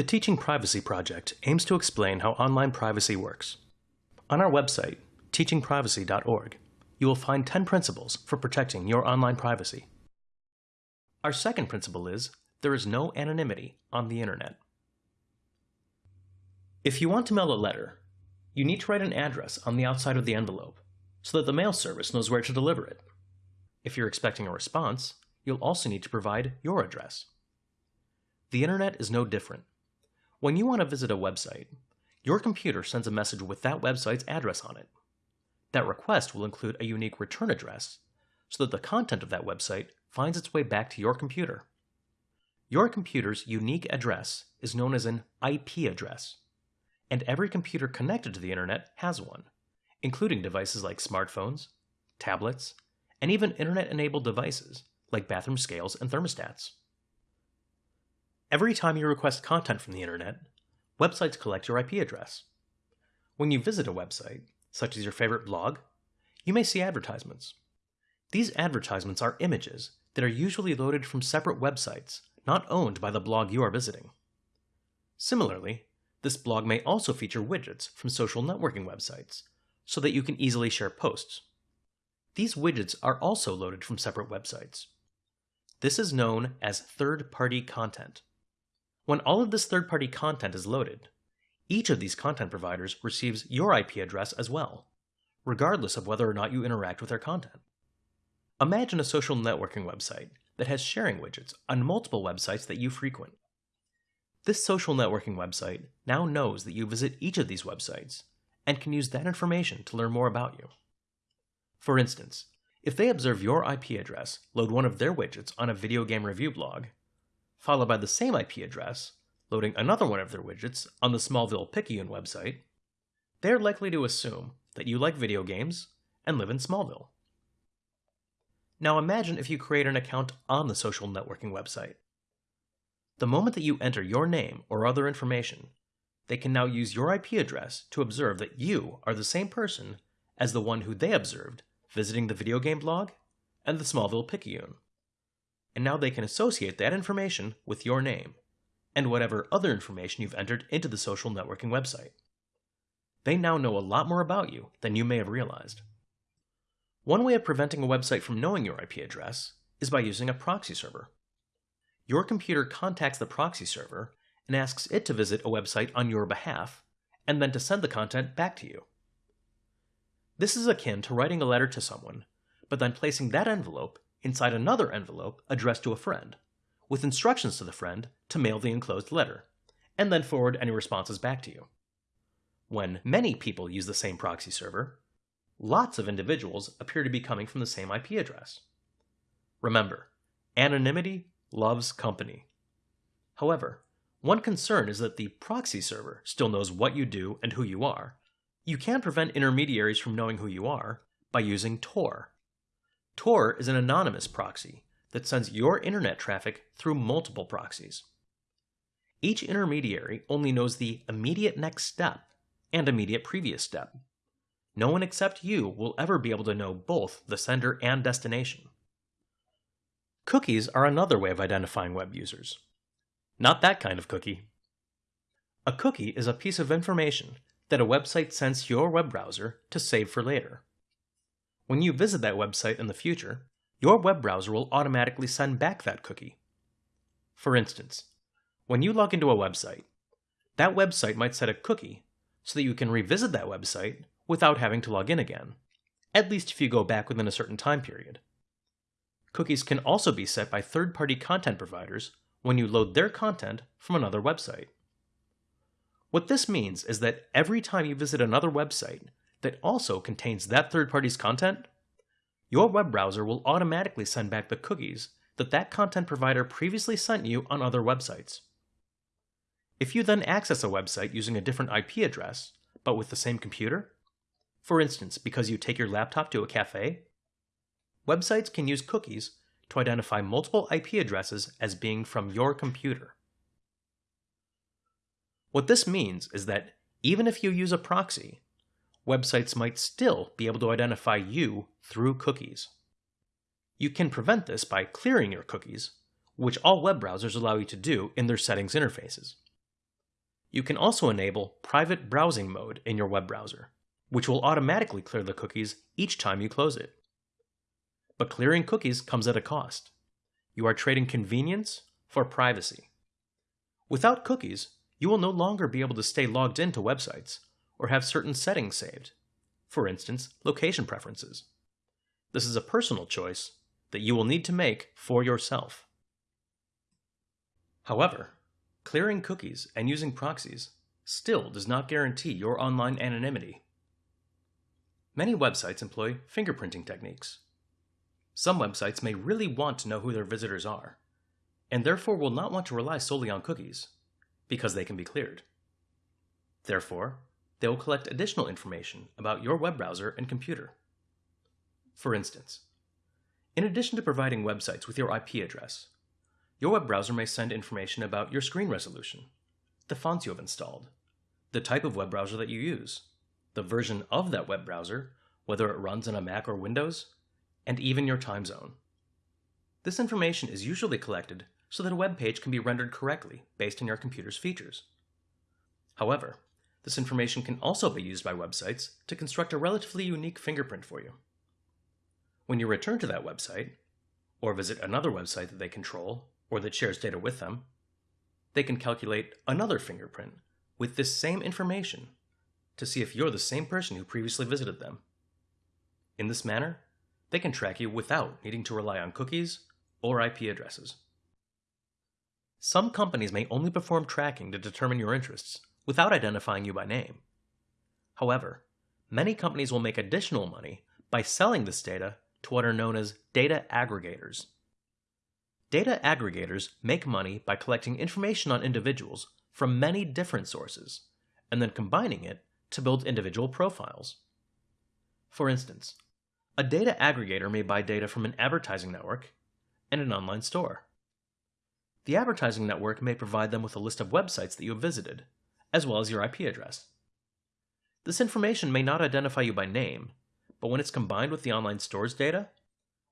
The Teaching Privacy Project aims to explain how online privacy works. On our website, teachingprivacy.org, you will find 10 principles for protecting your online privacy. Our second principle is there is no anonymity on the internet. If you want to mail a letter, you need to write an address on the outside of the envelope so that the mail service knows where to deliver it. If you're expecting a response, you'll also need to provide your address. The internet is no different. When you want to visit a website, your computer sends a message with that website's address on it. That request will include a unique return address so that the content of that website finds its way back to your computer. Your computer's unique address is known as an IP address, and every computer connected to the internet has one, including devices like smartphones, tablets, and even internet-enabled devices like bathroom scales and thermostats. Every time you request content from the internet, websites collect your IP address. When you visit a website, such as your favorite blog, you may see advertisements. These advertisements are images that are usually loaded from separate websites not owned by the blog you are visiting. Similarly, this blog may also feature widgets from social networking websites so that you can easily share posts. These widgets are also loaded from separate websites. This is known as third-party content. When all of this third-party content is loaded, each of these content providers receives your IP address as well, regardless of whether or not you interact with their content. Imagine a social networking website that has sharing widgets on multiple websites that you frequent. This social networking website now knows that you visit each of these websites and can use that information to learn more about you. For instance, if they observe your IP address load one of their widgets on a video game review blog, followed by the same IP address, loading another one of their widgets on the Smallville Picayune website, they're likely to assume that you like video games and live in Smallville. Now imagine if you create an account on the social networking website. The moment that you enter your name or other information, they can now use your IP address to observe that you are the same person as the one who they observed visiting the video game blog and the Smallville Picayune and now they can associate that information with your name and whatever other information you've entered into the social networking website. They now know a lot more about you than you may have realized. One way of preventing a website from knowing your IP address is by using a proxy server. Your computer contacts the proxy server and asks it to visit a website on your behalf and then to send the content back to you. This is akin to writing a letter to someone, but then placing that envelope inside another envelope addressed to a friend, with instructions to the friend to mail the enclosed letter, and then forward any responses back to you. When many people use the same proxy server, lots of individuals appear to be coming from the same IP address. Remember, anonymity loves company. However, one concern is that the proxy server still knows what you do and who you are. You can prevent intermediaries from knowing who you are by using Tor, Tor is an anonymous proxy that sends your internet traffic through multiple proxies. Each intermediary only knows the immediate next step and immediate previous step. No one except you will ever be able to know both the sender and destination. Cookies are another way of identifying web users. Not that kind of cookie. A cookie is a piece of information that a website sends your web browser to save for later. When you visit that website in the future, your web browser will automatically send back that cookie. For instance, when you log into a website, that website might set a cookie so that you can revisit that website without having to log in again, at least if you go back within a certain time period. Cookies can also be set by third-party content providers when you load their content from another website. What this means is that every time you visit another website, that also contains that third party's content, your web browser will automatically send back the cookies that that content provider previously sent you on other websites. If you then access a website using a different IP address, but with the same computer, for instance, because you take your laptop to a cafe, websites can use cookies to identify multiple IP addresses as being from your computer. What this means is that even if you use a proxy, websites might still be able to identify you through cookies. You can prevent this by clearing your cookies, which all web browsers allow you to do in their settings interfaces. You can also enable private browsing mode in your web browser, which will automatically clear the cookies each time you close it. But clearing cookies comes at a cost. You are trading convenience for privacy. Without cookies, you will no longer be able to stay logged into websites or have certain settings saved, for instance, location preferences. This is a personal choice that you will need to make for yourself. However, clearing cookies and using proxies still does not guarantee your online anonymity. Many websites employ fingerprinting techniques. Some websites may really want to know who their visitors are, and therefore will not want to rely solely on cookies, because they can be cleared. Therefore, they will collect additional information about your web browser and computer. For instance, in addition to providing websites with your IP address, your web browser may send information about your screen resolution, the fonts you have installed, the type of web browser that you use, the version of that web browser, whether it runs on a Mac or Windows, and even your time zone. This information is usually collected so that a web page can be rendered correctly based on your computer's features. However, this information can also be used by websites to construct a relatively unique fingerprint for you. When you return to that website, or visit another website that they control or that shares data with them, they can calculate another fingerprint with this same information to see if you're the same person who previously visited them. In this manner, they can track you without needing to rely on cookies or IP addresses. Some companies may only perform tracking to determine your interests without identifying you by name. However, many companies will make additional money by selling this data to what are known as data aggregators. Data aggregators make money by collecting information on individuals from many different sources and then combining it to build individual profiles. For instance, a data aggregator may buy data from an advertising network and an online store. The advertising network may provide them with a list of websites that you have visited, as well as your IP address. This information may not identify you by name, but when it's combined with the online store's data,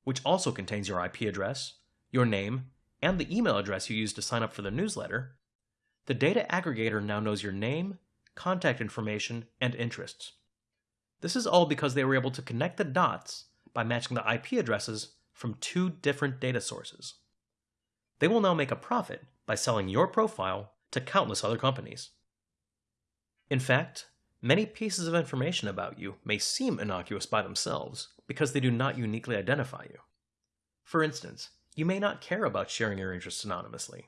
which also contains your IP address, your name, and the email address you used to sign up for the newsletter, the data aggregator now knows your name, contact information, and interests. This is all because they were able to connect the dots by matching the IP addresses from two different data sources. They will now make a profit by selling your profile to countless other companies. In fact, Many pieces of information about you may seem innocuous by themselves because they do not uniquely identify you. For instance, you may not care about sharing your interests anonymously.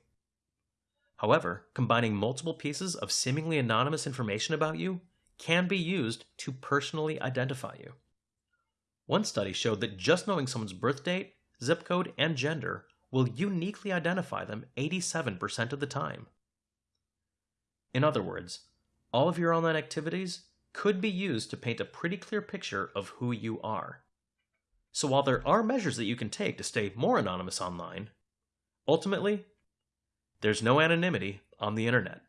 However, combining multiple pieces of seemingly anonymous information about you can be used to personally identify you. One study showed that just knowing someone's birth date, zip code, and gender will uniquely identify them 87% of the time. In other words, all of your online activities could be used to paint a pretty clear picture of who you are. So while there are measures that you can take to stay more anonymous online, ultimately, there's no anonymity on the internet.